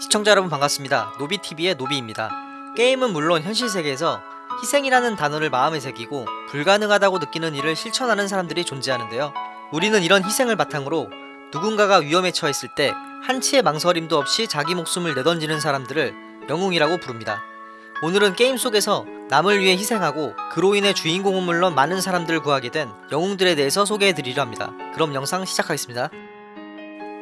시청자 여러분 반갑습니다. 노비TV의 노비입니다. 게임은 물론 현실 세계에서 희생이라는 단어를 마음에 새기고 불가능하다고 느끼는 일을 실천하는 사람들이 존재하는데요. 우리는 이런 희생을 바탕으로 누군가가 위험에 처했을 때 한치의 망설임도 없이 자기 목숨을 내던지는 사람들을 영웅이라고 부릅니다. 오늘은 게임 속에서 남을 위해 희생하고 그로 인해 주인공은 물론 많은 사람들을 구하게 된 영웅들에 대해서 소개해드리려 합니다. 그럼 영상 시작하겠습니다.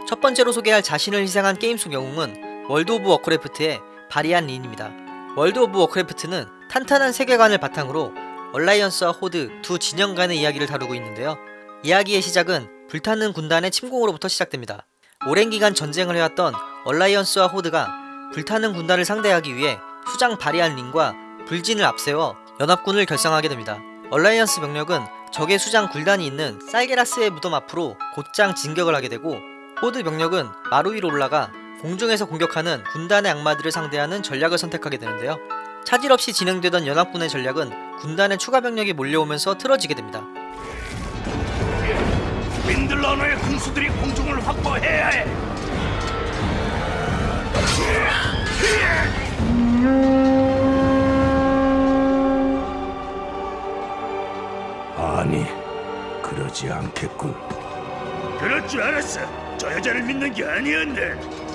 첫 번째로 소개할 자신을 희생한 게임 속 영웅은 월드 오브 워크래프트의 바리안 린입니다. 월드 오브 워크래프트는 탄탄한 세계관을 바탕으로 얼라이언스와 호드 두 진영 간의 이야기를 다루고 있는데요. 이야기의 시작은 불타는 군단의 침공으로부터 시작됩니다. 오랜 기간 전쟁을 해왔던 얼라이언스와 호드가 불타는 군단을 상대하기 위해 수장 바리안 린과 볼진을 앞세워 연합군을 결성하게 됩니다. 얼라이언스 병력은 적의 수장 굴단이 있는 쌀게라스의 무덤 앞으로 곧장 진격을 하게 되고 호드 병력은 마루 위로 올라가 공중에서 공격하는 군단의 악마들을 상대하는 전략을 선택하게 되는데요. 차질 없이 진행되던 연합군의 전략은 군단의 추가 병력이 몰려오면서 틀어지게 됩니다. 윈들러너의 군수들이 공중을 확보해야 해. 아니, 그러지 않겠군. 그럴 줄 알았어. 저 여자를 믿는 게 아니었네.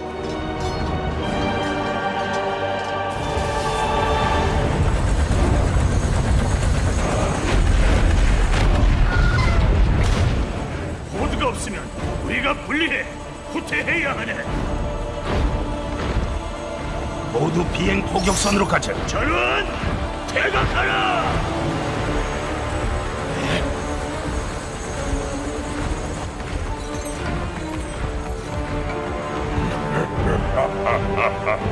비행 포격선으로 가자. 전원 대각하라.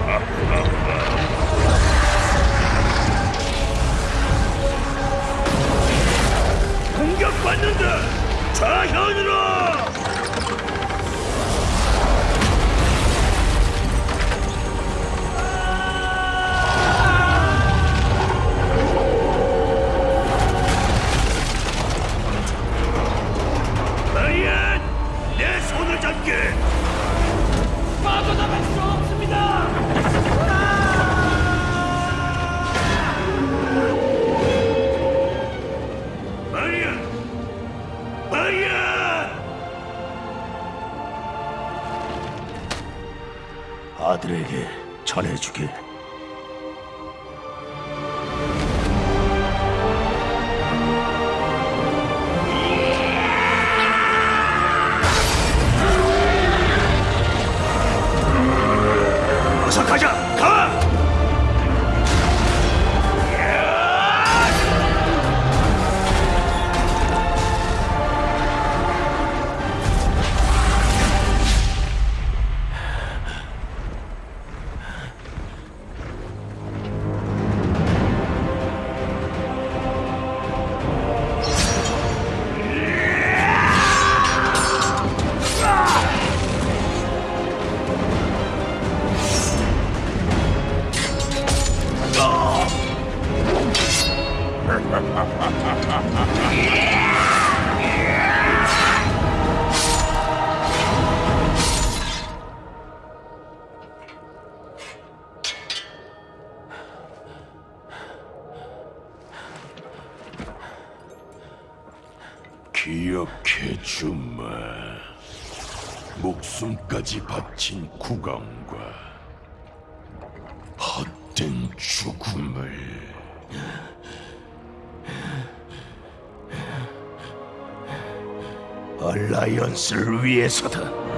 기억해 주마. 목숨까지 바친 국왕과 헛된 죽음을 얼라이언스를 위해서다.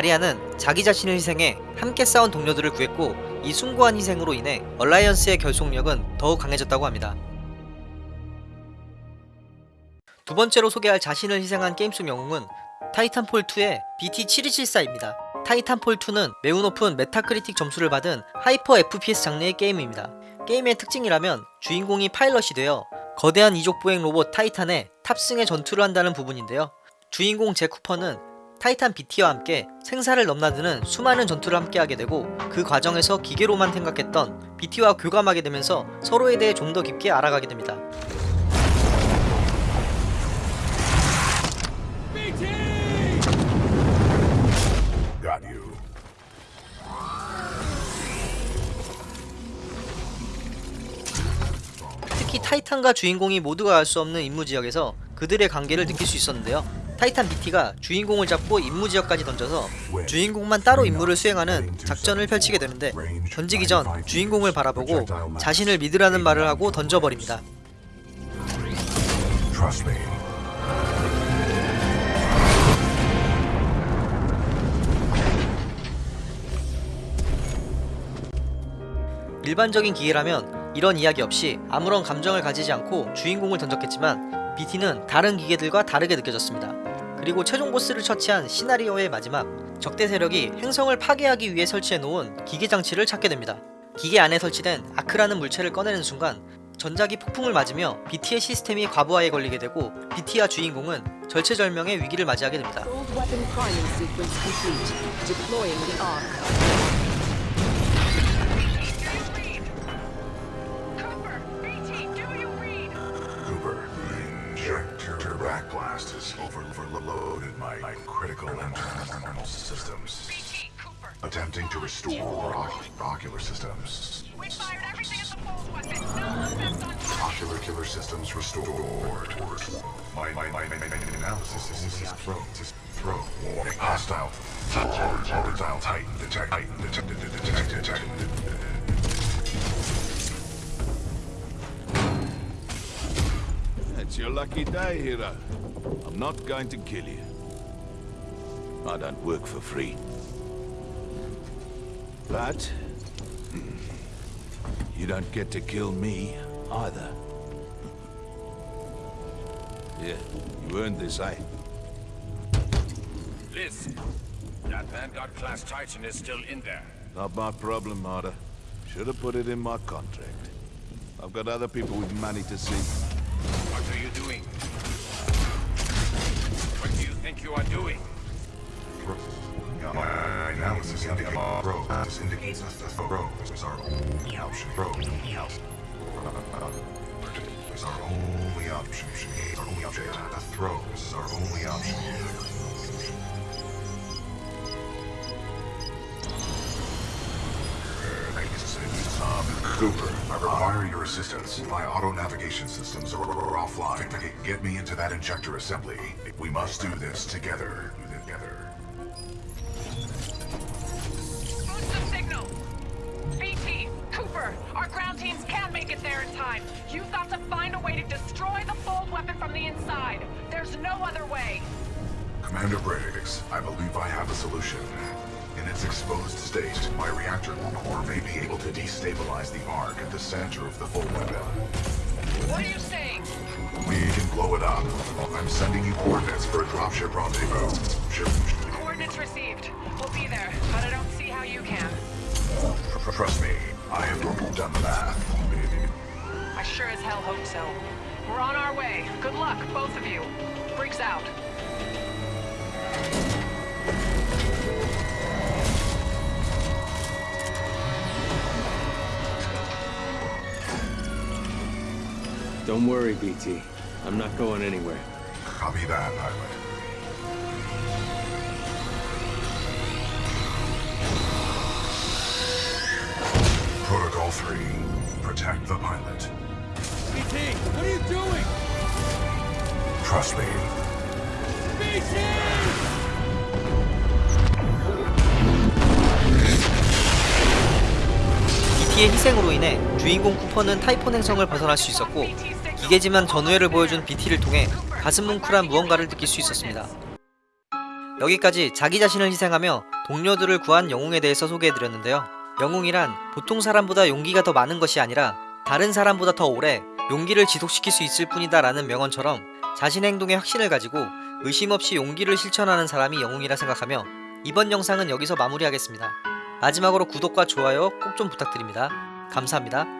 바리안은 자기 자신을 희생해 함께 싸운 동료들을 구했고 이 숭고한 희생으로 인해 얼라이언스의 결속력은 더욱 강해졌다고 합니다. 두 번째로 소개할 자신을 희생한 게임 속 영웅은 타이탄폴2의 BT7274입니다. 타이탄폴2는 매우 높은 메타크리틱 점수를 받은 hyper FPS 장르의 게임입니다. 게임의 특징이라면 주인공이 파일럿이 되어 거대한 이족 보행 로봇 타이탄에 탑승해 전투를 한다는 부분인데요. 주인공 제 쿠퍼는 타이탄 BT와 함께 생사를 넘나드는 수많은 전투를 함께하게 되고 그 과정에서 기계로만 생각했던 BT와 교감하게 되면서 서로에 대해 좀 더 깊게 알아가게 됩니다. 특히 타이탄과 주인공이 모두가 알 수 없는 임무 지역에서 그들의 관계를 느낄 수 있었는데요. 타이탄 BT가 주인공을 잡고 임무 지역까지 던져서 주인공만 따로 임무를 수행하는 작전을 펼치게 되는데 던지기 전 주인공을 바라보고 자신을 믿으라는 말을 하고 던져버립니다. 일반적인 기계라면 이런 이야기 없이 아무런 감정을 가지지 않고 주인공을 던졌겠지만 BT는 다른 기계들과 다르게 느껴졌습니다. 그리고 최종 보스를 처치한 시나리오의 마지막 적대 세력이 행성을 파괴하기 위해 설치해 놓은 기계 장치를 찾게 됩니다. 기계 안에 설치된 아크라는 물체를 꺼내는 순간 전자기 폭풍을 맞으며 BT의 시스템이 과부하에 걸리게 되고 BT와 주인공은 절체절명의 위기를 맞이하게 됩니다. Systems. BT, Attempting to restore oc- ocular systems. We fired everything at the fold weapon. No effect on. Ocular killer systems restored. My, my, my, my, my, my analysis is, is, is throw, is throw. Warning. Hostile. Hostile Titan detect. Titan detected. Detected. Detected. It's your lucky day, hero. I'm not going to kill you. I don't work for free. But... hmm, You don't get to kill me, either. Yeah, you earned this, eh? Listen, that Vanguard class Titan is still in there. Not my problem, Marta. Should have put it in my contract. I've got other people with money to see. What are you doing? What do you think you are doing? This indicates that bro is our only option. Is our only option. Our only option. The throw is our only option. Cooper, I require your assistance. My auto navigation systems are, are offline. Get me into that injector assembly. We must do this. Together. Time. You've got to find a way to destroy the fold weapon from the inside. There's no other way. Commander Briggs, I believe I have a solution. In its exposed state, my reactor core may be able to destabilize the arc at the center of the full weapon. What are you saying? We can blow it up. I'm sending you coordinates for a dropship rendezvous. Ship. Coordinates received. We'll be there, but I don't see how you can. Trust me, I have done the math. I sure as hell hope so. We're on our way. Good luck, both of you. Briggs out. Don't worry, BT. I'm not going anywhere. Copy that, pilot. Protocol 3. Protect the pilot. BT, what are you doing? Trust me. BT의 희생으로 인해 주인공 쿠퍼는 타이폰 행성을 벗어날 수 있었고 기계지만 전우회를 보여준 BT를 통해 가슴 뭉클한 무언가를 느낄 수 있었습니다. 여기까지 자기 자신을 희생하며 동료들을 구한 영웅에 대해서 소개해드렸는데요. 영웅이란 보통 사람보다 용기가 더 많은 것이 아니라 다른 사람보다 더 오래 용기를 지속시킬 수 있을 뿐이다 라는 명언처럼 자신의 행동에 확신을 가지고 의심 없이 용기를 실천하는 사람이 영웅이라 생각하며 이번 영상은 여기서 마무리하겠습니다. 마지막으로 구독과 좋아요 꼭 좀 부탁드립니다. 감사합니다.